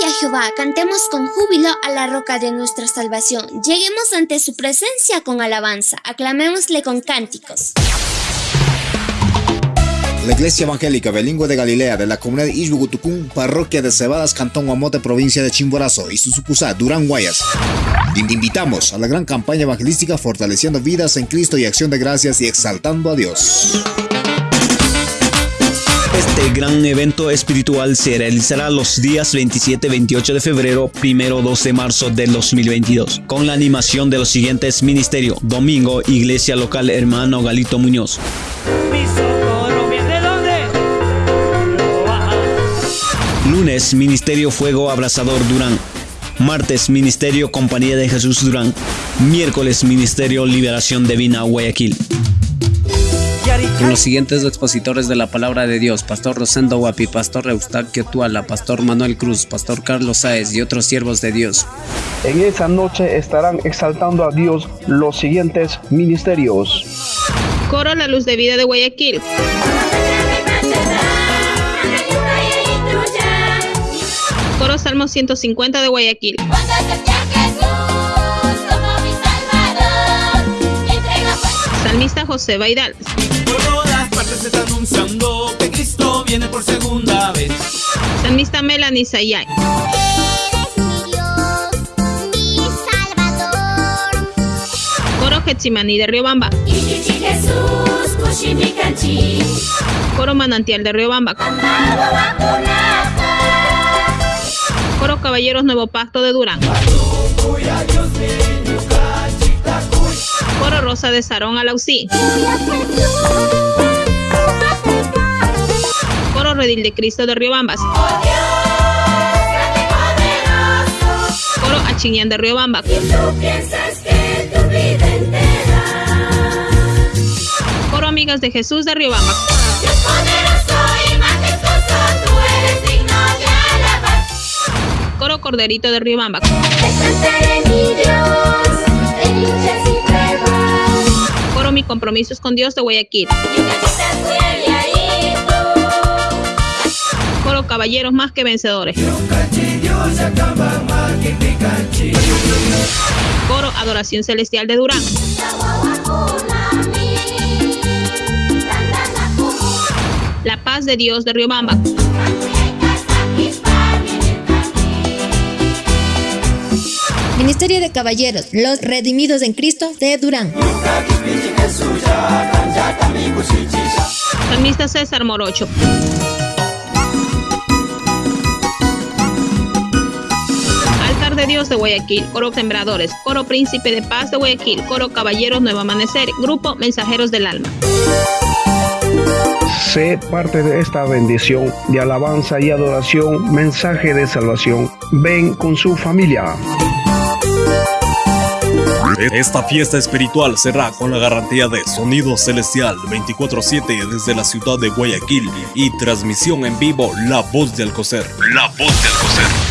frente a Jehová, cantemos con júbilo a la roca de nuestra salvación. Lleguemos ante su presencia con alabanza, aclamémosle con cánticos. La Iglesia Evangélica Bilingüe de Galilea de la comunidad de Ishbugutucún, parroquia de Cebadas, Cantón Guamote, provincia de Chimborazo y su sucursal Durán Guayas. Invitamos a la gran campaña evangelística Fortaleciendo Vidas en Cristo y Acción de Gracias y Exaltando a Dios. Este gran evento espiritual se realizará los días 27-28 de febrero, 1-2 de marzo del 2022, con la animación de los siguientes ministerios. Domingo, Iglesia Local Hermano Galito Muñoz. Lunes, Ministerio Fuego Abrazador Durán. Martes, Ministerio Compañía de Jesús Durán. Miércoles, Ministerio Liberación Divina Guayaquil con los siguientes expositores de la palabra de Dios, Pastor Rosendo Guapi, Pastor Eustaquio Tuala, Pastor Manuel Cruz, Pastor Carlos Sáez y otros siervos de Dios. En esa noche estarán exaltando a Dios los siguientes ministerios. Coro La Luz de Vida de Guayaquil. Coro Salmo 150 de Guayaquil. Salmista José Baidal. Por todas partes se está anunciando que Cristo viene por segunda vez. Salmista Melanie Sayay. Coro Getsimani de Riobamba. Coro Manantial de Riobamba. Coro Caballeros Nuevo Pacto de Durán. Rosa de Sarón Alausí. Coro Redil de Cristo de Riobambas. Coro Achiñán de Riobamba. Coro Amigas de Jesús de Riobamba. Coro Corderito de Riobamba. Coro Mi Compromiso es con Dios de Guayaquil. Coro Caballeros más que vencedores. Coro Adoración Celestial de Durán. La paz de Dios de Riobamba. Ministerio de Caballeros, los redimidos en Cristo de Durán. Salmista César Morocho. Altar de Dios de Guayaquil, Coro Sembradores, Coro Príncipe de Paz de Guayaquil, Coro Caballeros Nuevo Amanecer, Grupo Mensajeros del Alma. Sé parte de esta bendición de alabanza y adoración, mensaje de salvación. Ven con su familia. Esta fiesta espiritual será con la garantía de Sonido Celestial 24-7 desde la ciudad de Guayaquil y transmisión en vivo La Voz de Alcocer. La Voz de Alcocer.